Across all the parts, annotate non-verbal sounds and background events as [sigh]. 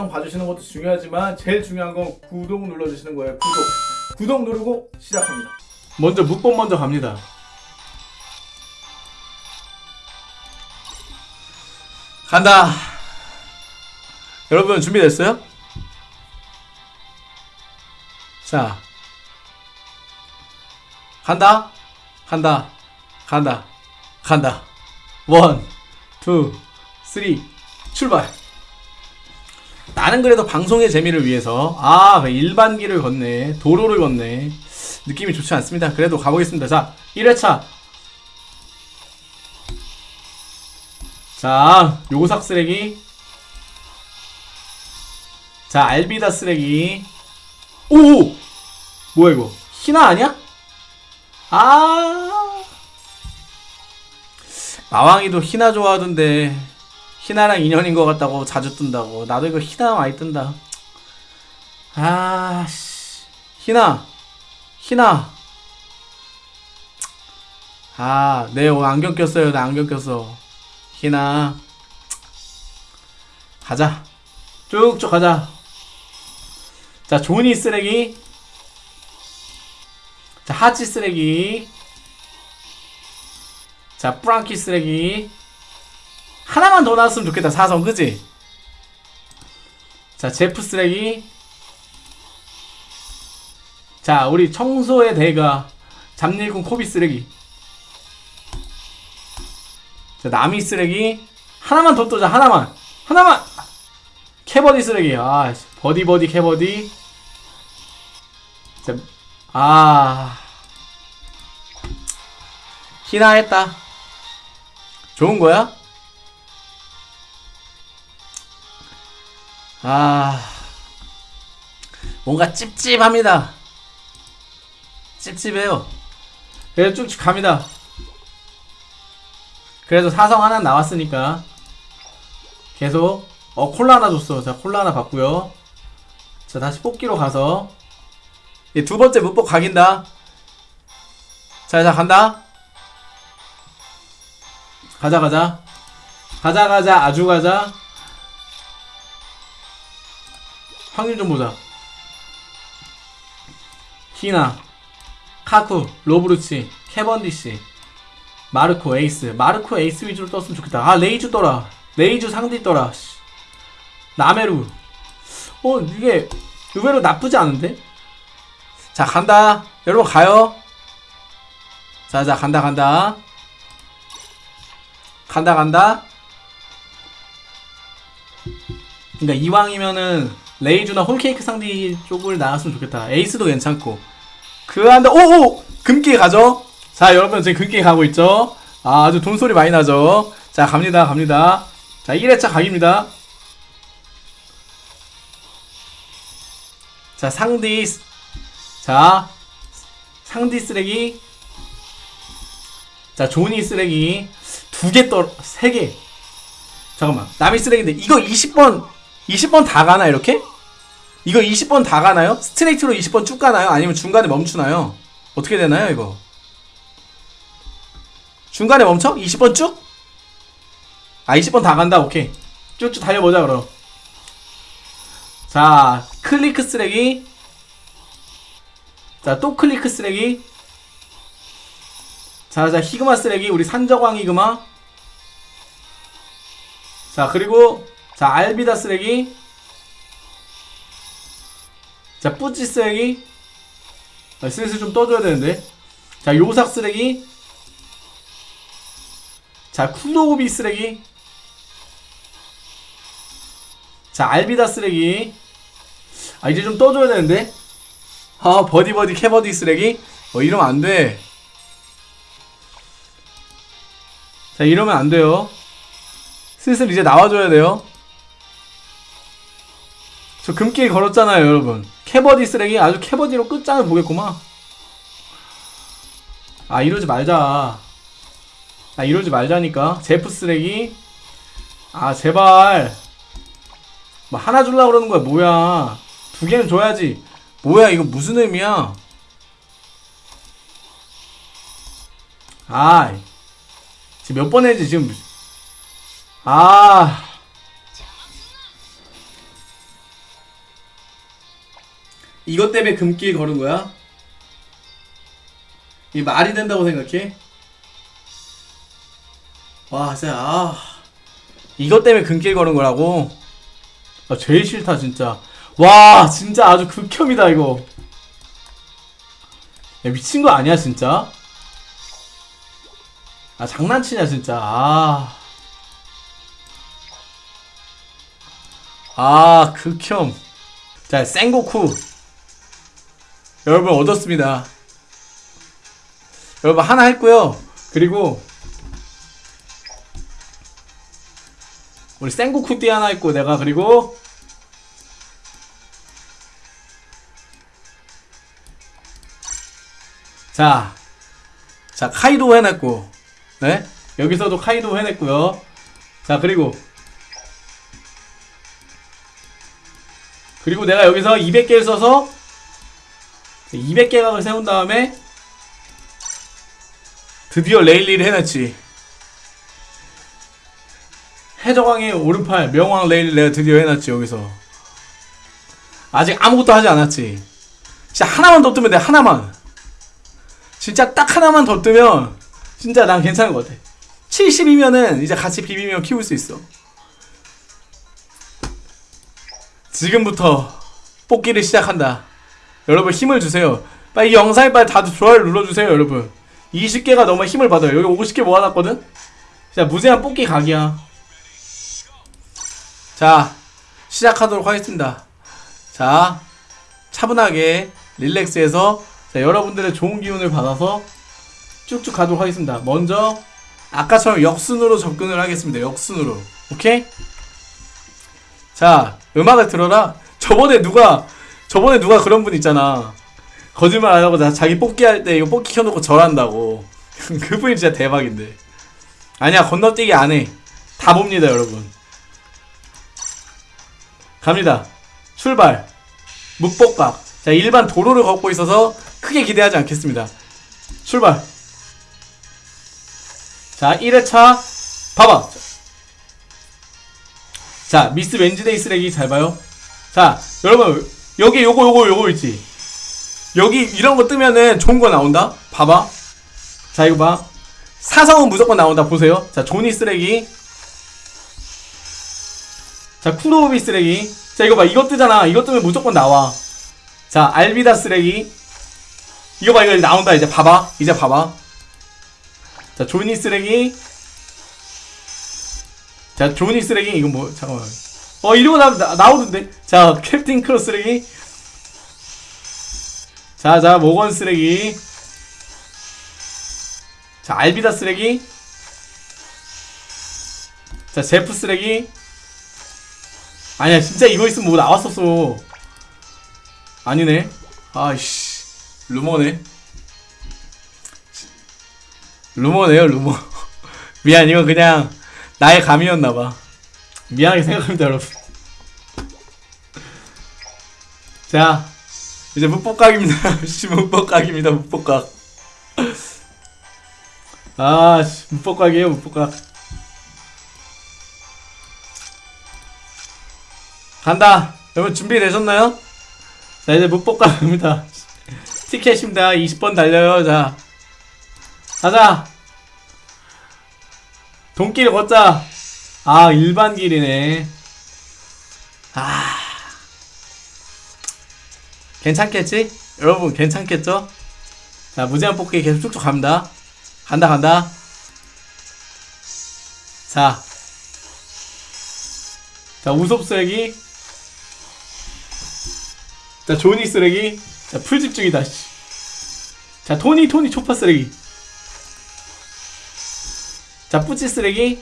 영상 봐주시는 것도 중요하지만 제일 중요한 건 구독 눌러주시는 거예요. 구독. 구독 누르고 시작합니다. 먼저 묵법 먼저 갑니다. 간다. 여러분 준비됐어요? 자, 간다, 간다, 간다, 간다. one, two, three, 출발. 나는 그래도 방송의 재미를 위해서 아 일반길을 걷네 도로를 걷네 느낌이 좋지 않습니다. 그래도 가보겠습니다. 자 1회차. 자 요사쿠 쓰레기. 자 알비다 쓰레기. 오! 뭐야 이거? 히나 아니야? 아! 마왕이도 희나 좋아하던데 희나랑 인연인 것 같다고 자주 뜬다고. 나도 이거 희나 많이 뜬다. 아씨. 희나. 희나. 아네 오늘 안경 꼈어요. 나 안경 꼈어. 희나. 가자. 쭉쭉 가자. 자 조니 쓰레기. 자 하치 쓰레기. 자 프랑키 쓰레기 하나만 더 나왔으면 좋겠다. 사성 그지? 자 제프 쓰레기. 자 우리 청소의 대가 잡일군 코비 쓰레기. 자 나미 쓰레기. 하나만 더 떠자 하나만. 하나만! 캐버디 쓰레기. 아 버디 버디 캐버디. 자 아. 히나 했다. 좋은 거야? 아 뭔가 찝찝합니다. 찝찝해요. 그래서 쭉쭉 갑니다. 그래도 사성 하나 나왔으니까 계속 어 콜라 하나 줬어. 자 콜라 하나 받고요. 자 다시 뽑기로 가서. 예, 두 번째 문법 각인다. 자, 자 간다. 가자 가자. 가자 가자. 아주 가자 확률 좀 보자. 히나, 카쿠, 로브 루치, 캐번디시, 마르코, 에이스. 마르코, 에이스 위주로 떴으면 좋겠다. 아, 레이주 떠라. 레이주 상디 떠라. 씨. 나메루. 어, 이게 의외로 나쁘지 않은데? 자, 간다. 여러분, 가요. 자, 자, 간다, 간다. 간다, 간다. 그니까 이왕이면은 레이주나 홀케이크 상디 쪽을 나왔으면 좋겠다. 에이스도 괜찮고. 그 한다. 오오 금기 가죠. 자 여러분 지금 금기 가고 있죠. 아, 아주 돈소리 많이 나죠. 자 갑니다 갑니다. 자 1회차 각입니다. 자 상디 자 상디 쓰레기 자 조니 쓰레기 두 개 떨, 세 개. 잠깐만 나미 쓰레기인데 이거 20번 20번 다 가나 이렇게? 이거 20번 다 가나요? 스트레이트로 20번 쭉 가나요? 아니면 중간에 멈추나요? 어떻게 되나요 이거? 중간에 멈춰? 20번 쭉? 아 20번 다 간다 오케이 쭉쭉 달려보자 그럼 자 크리크 쓰레기 자 또 크리크 쓰레기 자자 히그마 쓰레기 우리 산적왕 히그마 자 그리고 자 알비다 쓰레기 자 뿌찌 쓰레기. 아, 슬슬 좀 떠줘야 되는데. 자 요삭 쓰레기. 자 쿠노우비 쓰레기. 자 알비다 쓰레기. 아 이제 좀 떠줘야 되는데. 아 버디버디 캐버디 쓰레기. 어 이러면 안돼. 자 이러면 안돼요. 슬슬 이제 나와줘야 돼요. 저 금길 걸었잖아요 여러분 캐버디 쓰레기 아주 캐버디로 끝장을 보겠구만. 아 이러지 말자. 아 이러지 말자니까. 제프 쓰레기. 아 제발. 뭐 하나 줄라 그러는 거야 뭐야. 두 개는 줘야지. 뭐야 이거 무슨 의미야? 아 지금 몇번 했지 지금? 아 이것 때문에 금길 걸은 거야? 이 말이 된다고 생각해? 와, 진짜, 아. 이것 때문에 금길 걸은 거라고? 아, 제일 싫다, 진짜. 와, 진짜 아주 극혐이다, 이거. 야, 미친 거 아니야, 진짜? 아, 장난치냐, 진짜. 아. 아, 극혐. 자, 생고쿠. 여러분, 얻었습니다. 여러분, 하나 했고요. 그리고, 우리 생고쿠띠 하나 했고, 내가, 그리고, 자, 자, 카이도 해냈고, 네? 여기서도 카이도 해냈고요. 자, 그리고, 그리고 내가 여기서 200개를 써서 200개각을 세운 다음에 드디어 레일리를 해냈지. 해적왕의 오른팔 명왕 레일리 내가 드디어 해놨지 여기서. 아직 아무것도 하지 않았지. 진짜 하나만 더 뜨면 돼 하나만. 진짜 딱 하나만 더 뜨면 진짜 난 괜찮은 것 같아. 70이면은 이제 같이 비비면 키울 수 있어. 지금부터 뽑기를 시작한다. 여러분 힘을 주세요. 빨리 이 영상에 빨리 다들 좋아요 눌러주세요 여러분. 20개가 넘어 힘을 받아요. 여기 50개 모아놨거든? 자 무제한 뽑기 각이야. 자 시작하도록 하겠습니다. 자 차분하게 릴렉스해서 자, 여러분들의 좋은 기운을 받아서 쭉쭉 가도록 하겠습니다. 먼저 아까처럼 역순으로 접근을 하겠습니다. 역순으로. 오케이? 자, 음악을 들어라. 저번에 누가 저번에 누가 그런 분 있잖아. 거짓말 안 하고 나 자기 뽑기 할 때 이거 뽑기 켜놓고 절한다고. [laughs] 그분이 진짜 대박인데. 아니야 건너뛰기 안 해. 다 봅니다 여러분. 갑니다. 출발. 묵복각. 자 일반 도로를 걷고 있어서 크게 기대하지 않겠습니다. 출발. 자 1회차 봐봐. 자, 미스 웬즈데이 쓰레기 잘 봐요. 자, 여러분 여기 요거 요거 요거 있지. 여기 이런 거 뜨면은 좋은 거 나온다. 봐봐. 자, 이거 봐. 사성은 무조건 나온다. 보세요. 자, 조니 쓰레기. 자, 쿠로비 쓰레기. 자, 이거 봐. 이거 뜨잖아. 이거 뜨면 무조건 나와. 자, 알비다 쓰레기. 이거 봐. 이거 나온다. 이제 봐봐. 이제 봐봐. 자, 조니 쓰레기. 자, 조니 쓰레기 이거 뭐 잠깐만. 어, 이러고 나, 나 나오던데. 자, 캡틴 크로 쓰레기. 자, 자, 모건 쓰레기. 자, 알비다 쓰레기. 자, 제프 쓰레기. 아니야, 진짜 이거 있으면 뭐 나왔었어. 아니네. 아이씨. 루머네. 루머네요, 루머. [laughs] 미안, 이거 그냥 나의 감이었나봐. 미안하게 생각합니다, 여러분. 자, 이제 묵복각입니다. [laughs] 씨, 묵복각입니다, 묵복각. 아, 씨, 묵복각이에요, 묵복각. 간다. 여러분 준비되셨나요? 자, 이제 묵복각입니다. 티켓입니다. 20번 달려요, 자. 가자. 돈길 걷자. 아, 일반 길이네. 아. 괜찮겠지? 여러분, 괜찮겠죠? 자, 무제한 뽑기 계속 쭉쭉 갑니다. 간다, 간다. 자. 자, 우섭 쓰레기. 자, 조니 쓰레기. 자, 풀집 중이다, 씨. 자, 토니, 토니 초파 쓰레기. 자, 뿌찌 쓰레기.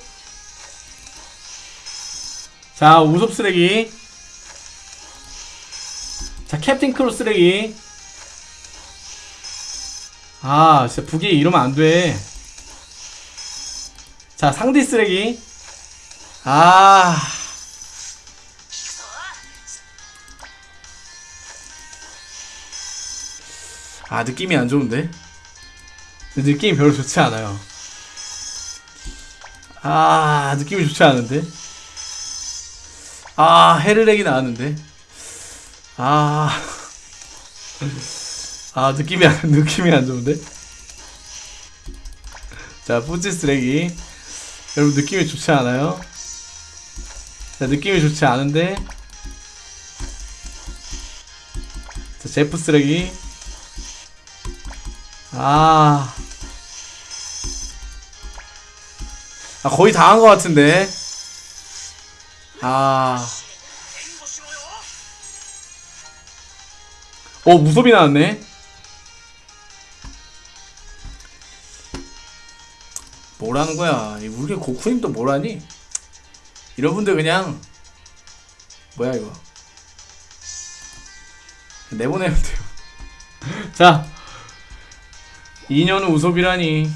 자, 우섭 쓰레기. 자, 캡틴 크로 쓰레기. 아, 진짜 북이 이러면 안 돼. 자, 상디 쓰레기. 아. 아, 느낌이 안 좋은데? 느낌이 별로 좋지 않아요. 아 느낌이 좋지 않은데 아 헤르렉이 나왔는데. 아. 아 느낌이 안 느낌이 안 좋은데? 자 뿌찌 쓰레기. 여러분 느낌이 좋지 않아요? 자 느낌이 좋지 않은데? 자 제프 쓰레기. 아, 아 거의 다 한 것 같은데 아 어, 무섭이 나왔네. 뭐라는 거야? 이 우리 고쿠님 또 뭐라니? 이런 분들 그냥 뭐야 이거? 내보내면 돼요. [laughs] 자, 2년 후 우섭이라니.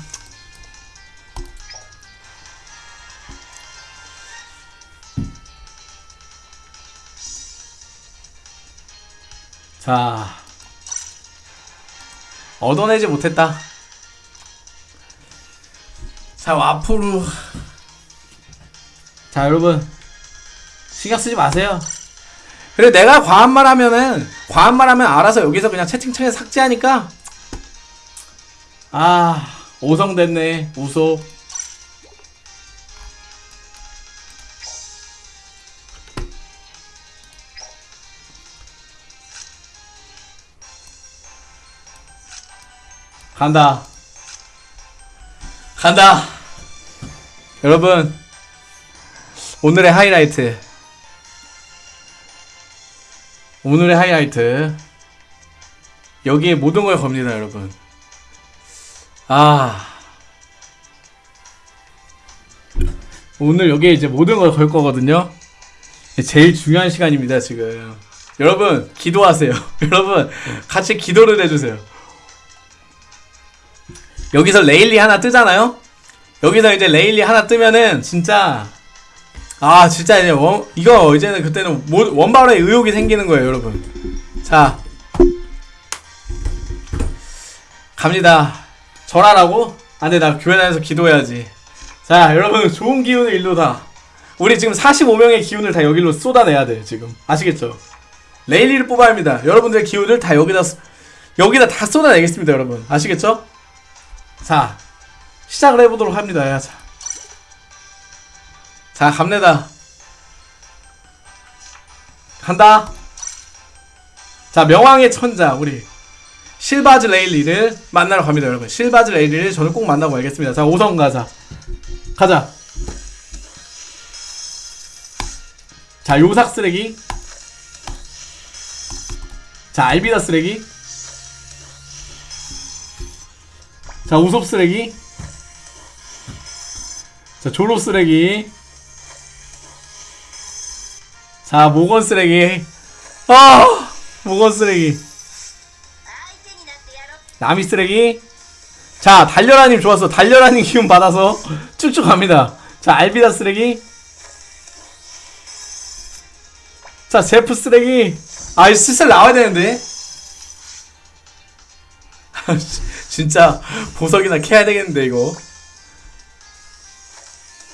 자, 얻어내지 못했다. 자, 앞으로. 자, 여러분. 신경 쓰지 마세요. 그래, 내가 과한 말 하면은, 과한 말 하면 알아서 여기서 그냥 채팅창에 삭제하니까. 아, 오성됐네. 우소. 간다. 간다. 여러분, 오늘의 하이라이트. 오늘의 하이라이트. 여기에 모든 걸 겁니다, 여러분. 아. 오늘 여기에 이제 모든 걸 걸 거거든요. 제일 중요한 시간입니다, 지금. 여러분, 기도하세요. [laughs] 여러분, 같이 기도를 해주세요. 여기서 레일리 하나 뜨잖아요? 여기서 이제 레일리 하나 뜨면은 진짜 아 진짜 이제 원 이거 이제는 그때는 모- 원발의 의욕이 생기는 거예요 여러분 자 갑니다 절하라고? 안돼 나 교회 다녀서 기도해야지 자 여러분 좋은 기운을 일로 다 우리 지금 45명의 기운을 다 여기로 쏟아내야 돼 지금 아시겠죠? 레일리를 뽑아야 합니다 여러분들의 기운을 다 여기다 쏟- 여기다 다 쏟아내겠습니다 여러분 아시겠죠? 자, 시작을 해보도록 합니다. 야, 자. 자, 갑니다. 간다. 자, 명왕의 천자, 우리. 실바즈 레일리를 만나러 갑니다, 여러분. 실바즈 레일리를 저는 꼭 만나고 알겠습니다. 자, 5성 가자. 가자. 자, 요삭 쓰레기. 자, 알비다 쓰레기. 자 우섭 쓰레기. 자 조로 쓰레기. 자 모건 쓰레기. 아 모건 쓰레기. 나미 쓰레기. 자 달려라님 좋았어. 달려라님 기운 받아서 [laughs] 쭉쭉 갑니다. 자 알비다 쓰레기. 자 제프 쓰레기. 아 이거 슬슬 나와야 되는데 [laughs] 진짜 보석이나 캐야 되겠는데 이거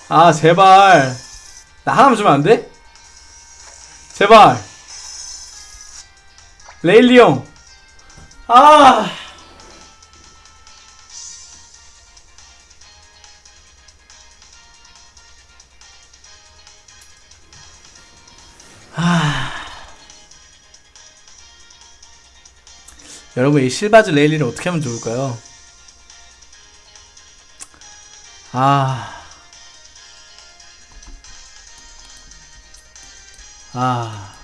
아 제발 나 하나만 주면 안 돼? 제발 레일리 형 아. 아. 여러분 이 실바즈 레일리를 어떻게 하면 좋을까요? 아. 아.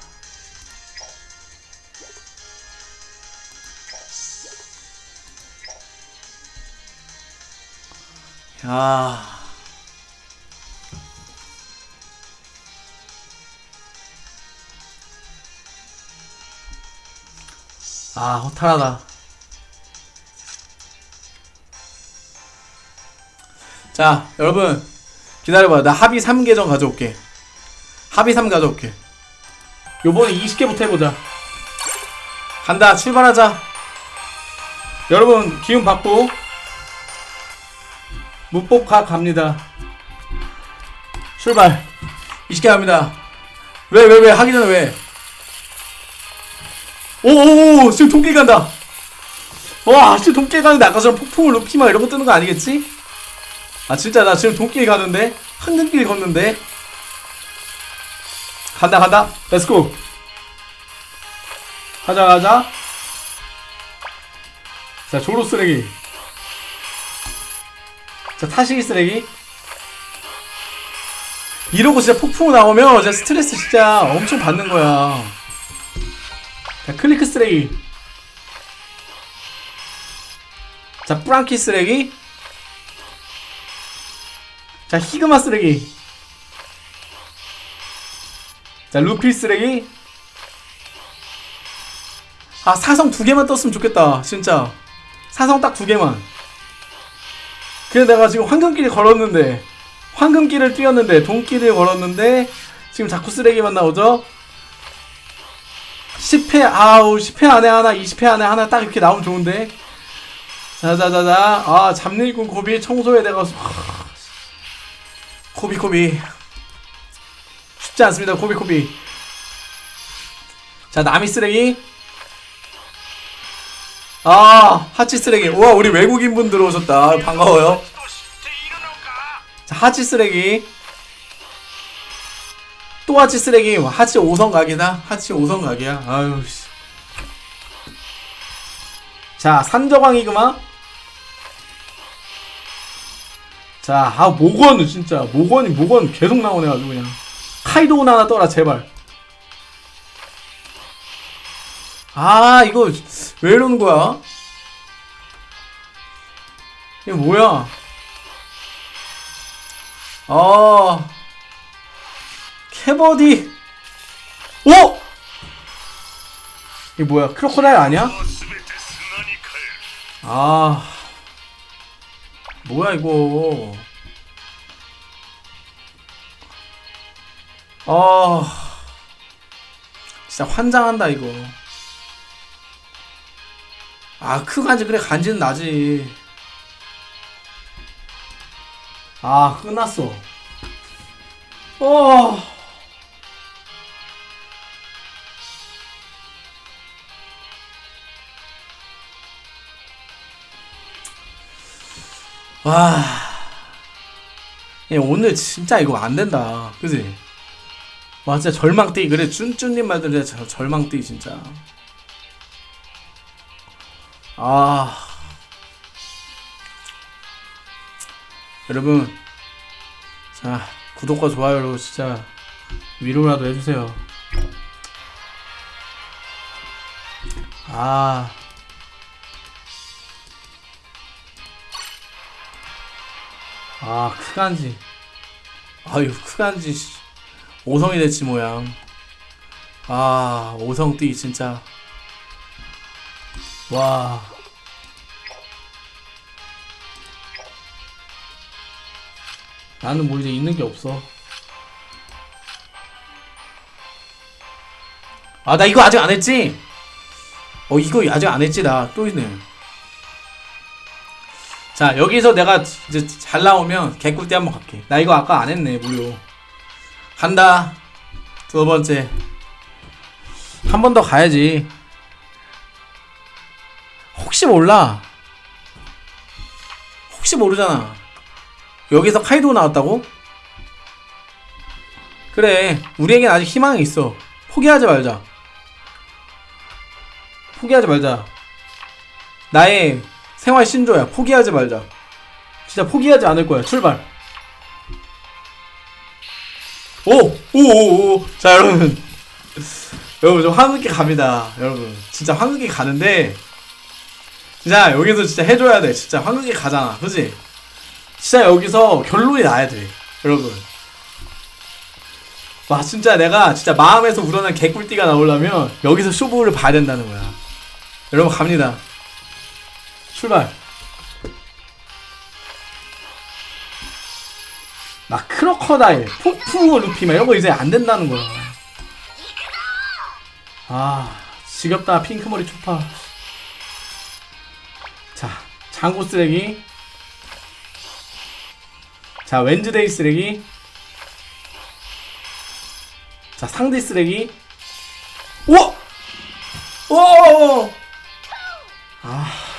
야. 아, 허탈하다. 자, 여러분. 기다려봐요. 나 합의 3계정 가져올게. 합의 3 가져올게. 요번에 20개부터 해보자. 간다. 출발하자. 여러분, 기운 받고. 무법가 갑니다. 출발. 20개 갑니다. 왜, 왜, 왜? 하기 전에 왜? 오오오 지금 돈길 간다. 와 지금 돈길 가는데 아까처럼 폭풍을 루피막 이런 거 뜨는 거 아니겠지? 아 진짜 나 지금 돈길 가는데? 황금길 걷는데? 간다 간다. let's go 가자 가자. 자 조로 쓰레기. 자 타시기 쓰레기. 이러고 진짜 폭풍 나오면 진짜 스트레스 진짜 엄청 받는 거야 자 클리크 쓰레기. 자 프랑키 쓰레기. 자 히그마 쓰레기. 자 루피 쓰레기. 아 사성 두 개만 떴으면 좋겠다 진짜. 사성 딱 두 개만. 그래 내가 지금 황금길을 걸었는데 황금길을 뛰었는데 돈길을 걸었는데 지금 자꾸 쓰레기만 나오죠 10회 아우 10회 안에 하나 20회 안에 하나 딱 이렇게 나오면 좋은데. 자자자자. 아 잡일꾼 고비 청소에 내가 아, 고비 고비. 쉽지 않습니다. 고비 고비. 자 남이 쓰레기. 아 하치 쓰레기. 우와 우리 외국인분 들어오셨다. 반가워요. 자 하치 쓰레기. 또 하치 쓰레기. 하치 5성 각이다. 하치 5성 각이야. 아유 씨. 자 산저광이그마. 자아 모건은 진짜. 모건이 모건 계속 나오네 아주 그냥. 카이도운 하나 떠라 제발. 아 이거 왜 이러는 거야? 이게 뭐야? 아 해버디. 오! 이 뭐야 크로커다일 아니야? 아. 뭐야 이거. 아. 진짜 환장한다 이거. 아크 간지 그래 간지는 나지. 아 끝났어. 어. 와. 예, 오늘 진짜 이거 안 된다. 그지? 와, 진짜 절망띠. 그래, 쭌쭌님 말대로 진짜 절망띠, 진짜. 아. 여러분. 자, 구독과 좋아요로 진짜 위로라도 해주세요. 아. 아 크간지. 아유 크간지 씨. 오성이 됐지 모양. 아 오성띠 진짜. 와. 나는 뭐 이제 있는 게 없어. 아 나 이거 아직 안 했지? 어 이거 아직 안 했지 나. 또 있네 자 여기서 내가 이제 잘 나오면 개꿀띠 한번 갈게. 나 이거 아까 안 했네 무료. 간다. 두 번째. 한 번 더 가야지. 혹시 몰라. 혹시 모르잖아. 여기서 카이도 나왔다고? 그래 우리에겐 아직 희망이 있어. 포기하지 말자. 포기하지 말자. 나의 생활 신조야. 포기하지 말자. 진짜 포기하지 않을 거야. 출발. 오! 오! 오! 오! 자, 여러분. 여러분, 좀 황금기 갑니다. 여러분. 진짜 황금기 가는데, 진짜 여기서 진짜 해줘야 돼. 진짜 황금기 가잖아. 그지? 진짜 여기서 결론이 나야 돼. 여러분. 와, 진짜 내가 진짜 마음에서 우러난 개꿀띠가 나오려면 여기서 쇼부를 봐야 된다는 거야. 여러분, 갑니다. 출발. 나 크로커다일, 폭풍 루피 막 이런 거 이제 안 된다는 거야. 아, 지겹다 핑크머리 초파. 자, 장고 쓰레기. 자, 웬즈데이 쓰레기. 자, 상대 쓰레기. 우와! 오! 아.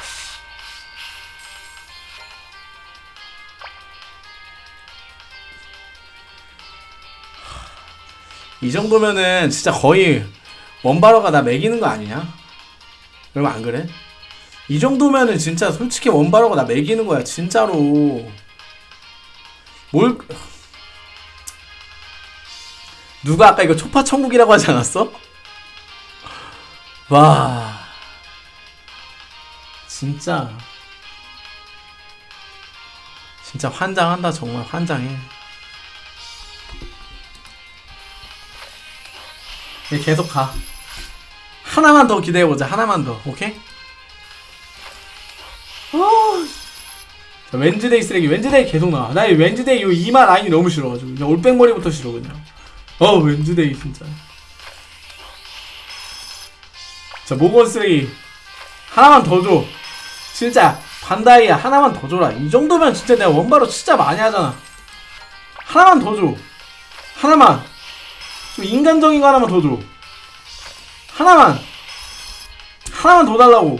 이 정도면은 진짜 거의 원바로가 나 매기는 거 아니냐? 여러분 안 그래? 이 정도면은 진짜 솔직히 원바로가 나 매기는 거야 진짜로 뭘 누가 아까 이거 초파 천국이라고 하지 않았어? 와 진짜 진짜 환장한다 정말 환장해 계속 가. 하나만 더 기대해보자 하나만 더 오케이? 아, 자, 웬즈데이 쓰레기 웬즈데이 계속 나와. 나 이 웬즈데이 이 이마 라인이 너무 싫어가지고 그냥 올백머리부터 싫어 그냥. 어 웬즈데이 진짜. 자 모건 쓰레기. 하나만 더 줘. 진짜 반다이야 하나만 더 줘라. 이 정도면 진짜 내가 원바로 진짜 많이 하잖아. 하나만 더 줘. 하나만 좀 인간적인 거 하나만 더 줘. 하나만. 하나만 더 달라고